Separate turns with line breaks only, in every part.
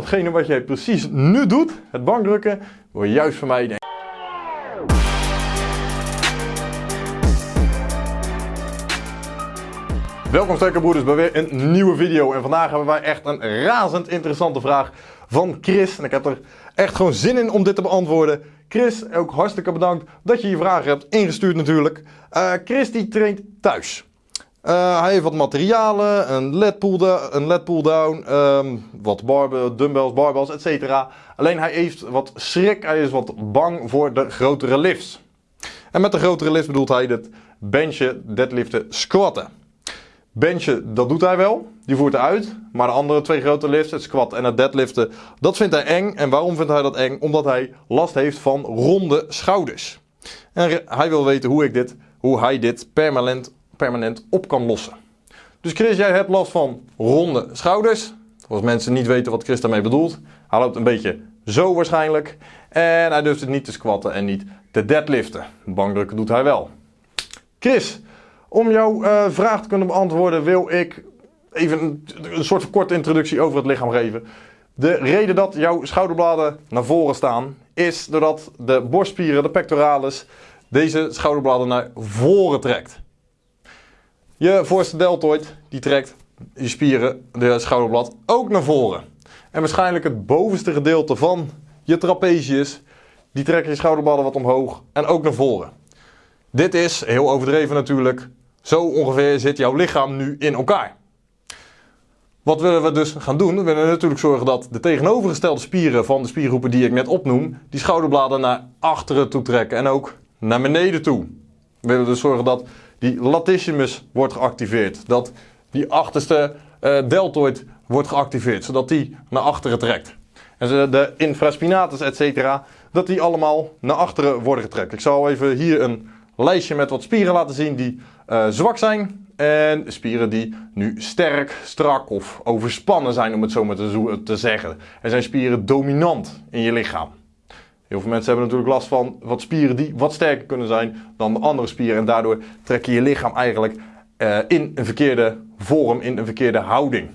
Hetgene wat jij precies nu doet, het bankdrukken, wil juist van mij Welkom sterke bij weer een nieuwe video en vandaag hebben wij echt een razend interessante vraag van Chris en ik heb er echt gewoon zin in om dit te beantwoorden. Chris, ook hartstikke bedankt dat je je vragen hebt ingestuurd natuurlijk. Uh, Chris die traint thuis. Uh, hij heeft wat materialen, een LED pull-down, een LED pull -down, um, wat barbell, dumbbells, barbells, etc. Alleen hij heeft wat schrik, hij is wat bang voor de grotere lifts. En met de grotere lifts bedoelt hij het benchen, deadliften, squatten. Benchen, dat doet hij wel, die voert hij uit. Maar de andere twee grote lifts, het squat en het deadliften, dat vindt hij eng. En waarom vindt hij dat eng? Omdat hij last heeft van ronde schouders. En hij wil weten hoe, ik dit, hoe hij dit permanent permanent op kan lossen. Dus Chris, jij hebt last van ronde schouders. Als mensen niet weten wat Chris daarmee bedoelt. Hij loopt een beetje zo waarschijnlijk. En hij durft het niet te squatten en niet te deadliften. Bankdrukken doet hij wel. Chris, om jouw uh, vraag te kunnen beantwoorden wil ik even een, een soort van korte introductie over het lichaam geven. De reden dat jouw schouderbladen naar voren staan is doordat de borstspieren, de pectoralis, deze schouderbladen naar voren trekt. Je voorste deltoid die trekt je spieren, de schouderblad, ook naar voren. En waarschijnlijk het bovenste gedeelte van je trapezius, die trekken je schouderbladen wat omhoog en ook naar voren. Dit is, heel overdreven natuurlijk, zo ongeveer zit jouw lichaam nu in elkaar. Wat willen we dus gaan doen? We willen natuurlijk zorgen dat de tegenovergestelde spieren van de spiergroepen die ik net opnoem, die schouderbladen naar achteren toe trekken en ook naar beneden toe. We willen dus zorgen dat die latissimus wordt geactiveerd. Dat die achterste uh, deltoid wordt geactiveerd, zodat die naar achteren trekt. En de infraspinatus, etc., dat die allemaal naar achteren worden getrekt. Ik zal even hier een lijstje met wat spieren laten zien die uh, zwak zijn. En spieren die nu sterk, strak of overspannen zijn, om het zo maar te, te zeggen. Er zijn spieren dominant in je lichaam. Heel veel mensen hebben natuurlijk last van wat spieren die wat sterker kunnen zijn dan de andere spieren. En daardoor trek je je lichaam eigenlijk uh, in een verkeerde vorm, in een verkeerde houding.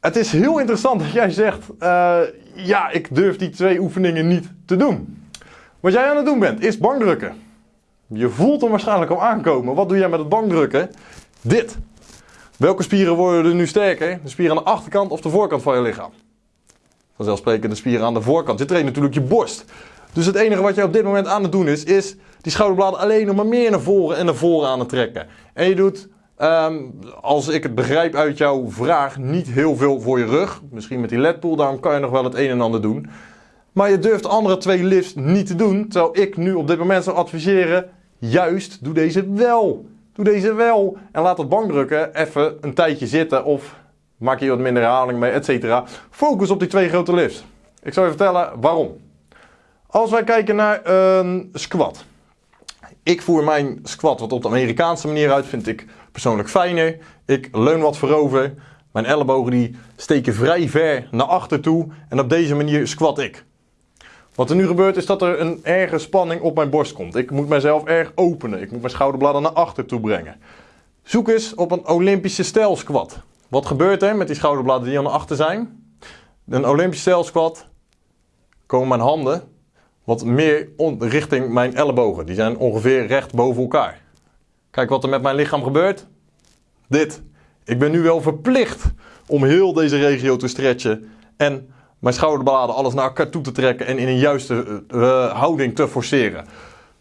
Het is heel interessant dat jij zegt, uh, ja, ik durf die twee oefeningen niet te doen. Wat jij aan het doen bent, is bankdrukken. Je voelt hem waarschijnlijk al aankomen. Wat doe jij met het bankdrukken? Dit. Welke spieren worden er nu sterker? De spieren aan de achterkant of de voorkant van je lichaam? Vanzelfsprekend de spieren aan de voorkant. Je traint natuurlijk je borst. Dus het enige wat je op dit moment aan het doen is, is die schouderbladen alleen nog maar meer naar voren en naar voren aan het trekken. En je doet, um, als ik het begrijp uit jouw vraag, niet heel veel voor je rug. Misschien met die lat pull kan je nog wel het een en ander doen. Maar je durft de andere twee lifts niet te doen. Terwijl ik nu op dit moment zou adviseren, juist doe deze wel. Doe deze wel. En laat het bankdrukken even een tijdje zitten of maak je wat minder herhaling mee, etc. Focus op die twee grote lifts. Ik zal je vertellen waarom. Als wij kijken naar een squat. Ik voer mijn squat wat op de Amerikaanse manier uit, vind ik persoonlijk fijner. Ik leun wat voorover. Mijn ellebogen die steken vrij ver naar achter toe. En op deze manier squat ik. Wat er nu gebeurt is dat er een erge spanning op mijn borst komt. Ik moet mezelf erg openen. Ik moet mijn schouderbladen naar achter toe brengen. Zoek eens op een Olympische stijl squat. Wat gebeurt er met die schouderbladen die aan de achter zijn? Een Olympische stijl squat komen mijn handen wat meer richting mijn ellebogen. Die zijn ongeveer recht boven elkaar. Kijk wat er met mijn lichaam gebeurt. Dit. Ik ben nu wel verplicht om heel deze regio te stretchen en mijn schouderbladen alles naar elkaar toe te trekken en in een juiste uh, houding te forceren.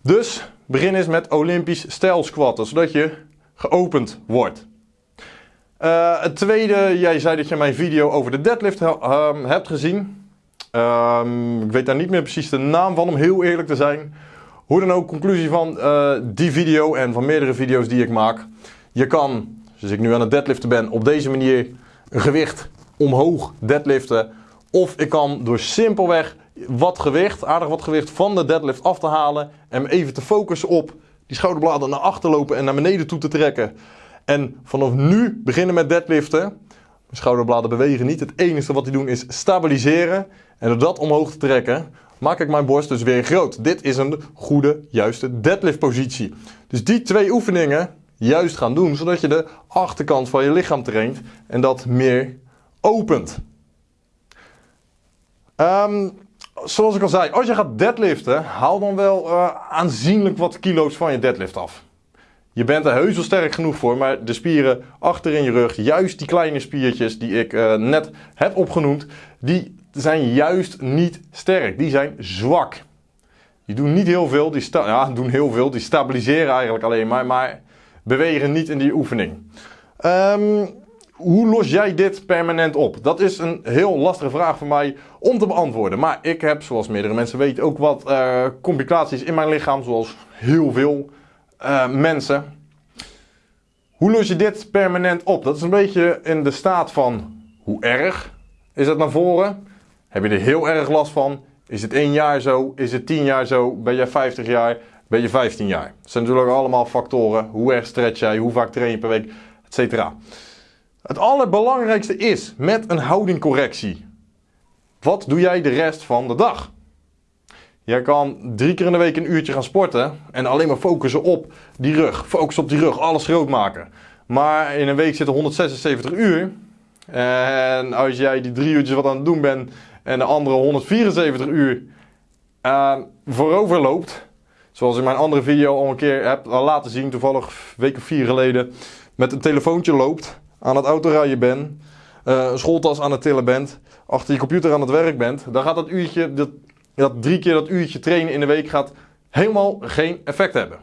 Dus begin eens met Olympisch stijl squatten, zodat je geopend wordt. Uh, het tweede, jij zei dat je mijn video over de deadlift um, hebt gezien. Um, ik weet daar niet meer precies de naam van, om heel eerlijk te zijn. Hoe dan ook, conclusie van uh, die video en van meerdere video's die ik maak. Je kan, zoals ik nu aan het deadliften ben, op deze manier een gewicht omhoog deadliften. Of ik kan door simpelweg wat gewicht, aardig wat gewicht van de deadlift af te halen. En even te focussen op die schouderbladen naar achter lopen en naar beneden toe te trekken. En vanaf nu beginnen met deadliften. Mijn schouderbladen bewegen niet. Het enige wat die doen is stabiliseren. En door dat omhoog te trekken, maak ik mijn borst dus weer groot. Dit is een goede, juiste deadlift positie. Dus die twee oefeningen juist gaan doen, zodat je de achterkant van je lichaam traint en dat meer opent. Ehm, zoals ik al zei, als je gaat deadliften, haal dan wel uh, aanzienlijk wat kilo's van je deadlift af. Je bent er heus wel sterk genoeg voor, maar de spieren achter in je rug, juist die kleine spiertjes die ik uh, net heb opgenoemd, die zijn juist niet sterk. Die zijn zwak. Die doen niet heel veel, die ja, doen heel veel, die stabiliseren eigenlijk alleen maar, maar bewegen niet in die oefening. Um, hoe los jij dit permanent op? Dat is een heel lastige vraag voor mij om te beantwoorden. Maar ik heb, zoals meerdere mensen weten, ook wat uh, complicaties in mijn lichaam, zoals heel veel uh, mensen. Hoe los je dit permanent op? Dat is een beetje in de staat van hoe erg is het naar voren? Heb je er heel erg last van? Is het één jaar zo? Is het tien jaar zo? Ben je 50 jaar? Ben je 15 jaar? Dat zijn natuurlijk allemaal factoren. Hoe erg stretch jij? Hoe vaak train je per week? Etcetera. Het allerbelangrijkste is met een houdingcorrectie. Wat doe jij de rest van de dag? Jij kan drie keer in de week een uurtje gaan sporten en alleen maar focussen op die rug. Focus op die rug, alles groot maken. Maar in een week zitten 176 uur. En als jij die drie uurtjes wat aan het doen bent en de andere 174 uur uh, voorover loopt. Zoals in mijn andere video al een keer heb laten zien, toevallig een week of vier geleden, met een telefoontje loopt aan het autorijden bent, uh, een schooltas aan het tillen bent, achter je computer aan het werk bent, dan gaat dat uurtje, dat, dat drie keer dat uurtje trainen in de week gaat helemaal geen effect hebben.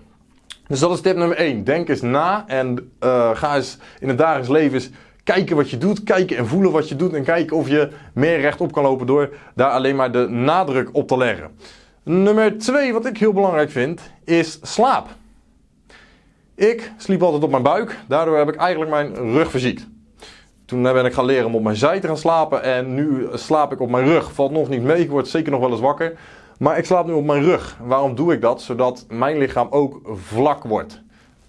Dus dat is tip nummer 1. Denk eens na en uh, ga eens in het dagelijks leven eens kijken wat je doet, kijken en voelen wat je doet en kijken of je meer rechtop kan lopen door daar alleen maar de nadruk op te leggen. Nummer 2, wat ik heel belangrijk vind, is slaap. Ik sliep altijd op mijn buik. Daardoor heb ik eigenlijk mijn rug verziekt. Toen ben ik gaan leren om op mijn zij te gaan slapen. En nu slaap ik op mijn rug. Valt nog niet mee. Ik word zeker nog wel eens wakker. Maar ik slaap nu op mijn rug. Waarom doe ik dat? Zodat mijn lichaam ook vlak wordt.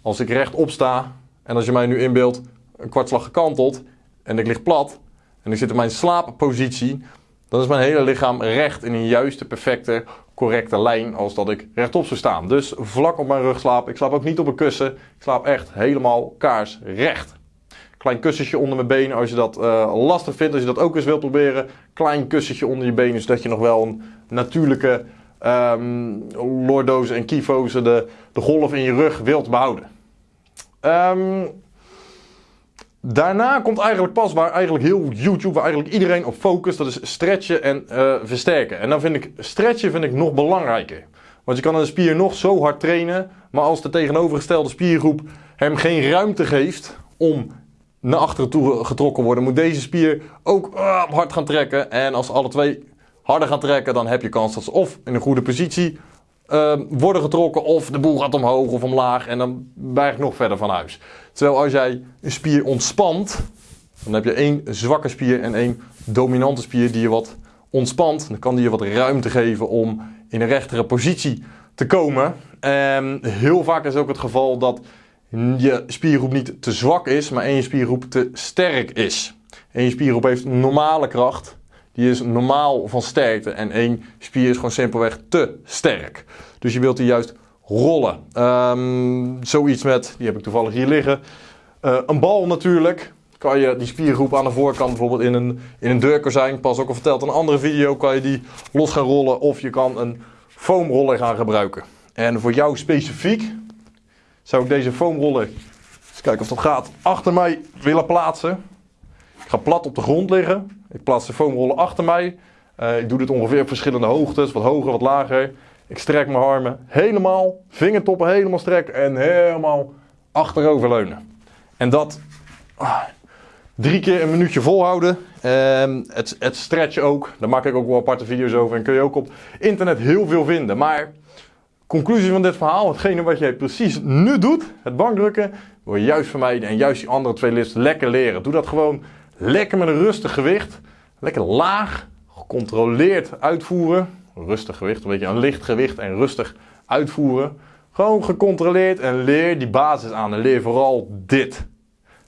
Als ik rechtop sta. En als je mij nu inbeeldt. Een kwartslag gekanteld. En ik lig plat. En ik zit in mijn slaappositie. Dan is mijn hele lichaam recht in een juiste, perfecte, correcte lijn als dat ik rechtop zou staan. Dus vlak op mijn rug slapen. Ik slaap ook niet op een kussen. Ik slaap echt helemaal kaarsrecht. Klein kussentje onder mijn benen als je dat uh, lastig vindt. Als je dat ook eens wilt proberen. Klein kussentje onder je benen zodat je nog wel een natuurlijke um, en kyfozen, de, de golf in je rug wilt behouden. Um, Daarna komt eigenlijk pas waar eigenlijk heel YouTube, waar eigenlijk iedereen op focust, dat is stretchen en uh, versterken. En dan vind ik stretchen vind ik nog belangrijker. Want je kan een spier nog zo hard trainen, maar als de tegenovergestelde spiergroep hem geen ruimte geeft om naar achteren toe getrokken worden, moet deze spier ook uh, hard gaan trekken. En als alle twee harder gaan trekken, dan heb je kans dat ze of in een goede positie uh, worden getrokken of de boel gaat omhoog of omlaag en dan ben nog verder van huis. Terwijl als jij een spier ontspant, dan heb je één zwakke spier en één dominante spier die je wat ontspant. Dan kan die je wat ruimte geven om in een rechtere positie te komen. En heel vaak is ook het geval dat je spiergroep niet te zwak is, maar één spiergroep te sterk is. Eén spiergroep heeft normale kracht die is normaal van sterkte. En één spier is gewoon simpelweg te sterk. Dus je wilt die juist rollen. Um, zoiets met, die heb ik toevallig hier liggen. Uh, een bal natuurlijk. Kan je die spiergroep aan de voorkant bijvoorbeeld in een, in een deurkozijn, pas ook al verteld in een andere video, kan je die los gaan rollen. Of je kan een foamroller gaan gebruiken. En voor jou specifiek zou ik deze foamroller, eens kijken of dat gaat, achter mij willen plaatsen. Ik ga plat op de grond liggen. Ik plaats de foamrollen achter mij. Uh, ik doe dit ongeveer op verschillende hoogtes, wat hoger, wat lager. Ik strek mijn armen helemaal, vingertoppen helemaal strek en helemaal achterover leunen. En dat ah, drie keer een minuutje volhouden. En het, het stretchen ook, daar maak ik ook wel aparte video's over en kun je ook op internet heel veel vinden. Maar conclusie van dit verhaal, hetgene wat jij precies nu doet, het bankdrukken, wil je juist vermijden en juist die andere twee lifts lekker leren. Doe dat gewoon Lekker met een rustig gewicht. Lekker laag, gecontroleerd uitvoeren. Rustig gewicht, een beetje een licht gewicht en rustig uitvoeren. Gewoon gecontroleerd en leer die basis aan. En leer vooral dit.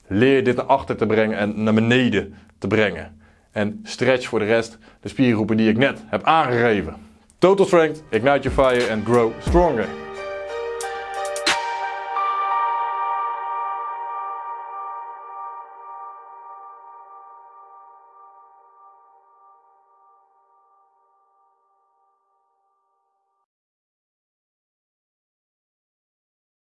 Leer dit naar achter te brengen en naar beneden te brengen. En stretch voor de rest de spiergroepen die ik net heb aangegeven. Total Strength, Ignite Your Fire and Grow Stronger.